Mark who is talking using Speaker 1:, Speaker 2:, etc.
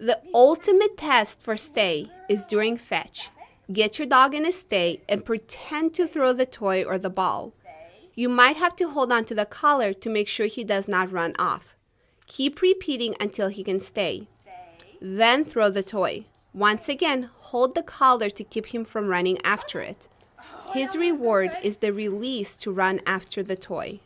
Speaker 1: The ultimate test for stay is during fetch. Get your dog in a stay and pretend to throw the toy or the ball. You might have to hold on to the collar to make sure he does not run off. Keep repeating until he can stay. Then throw the toy. Once again, hold the collar to keep him from running after it. His reward is the release to run after the toy.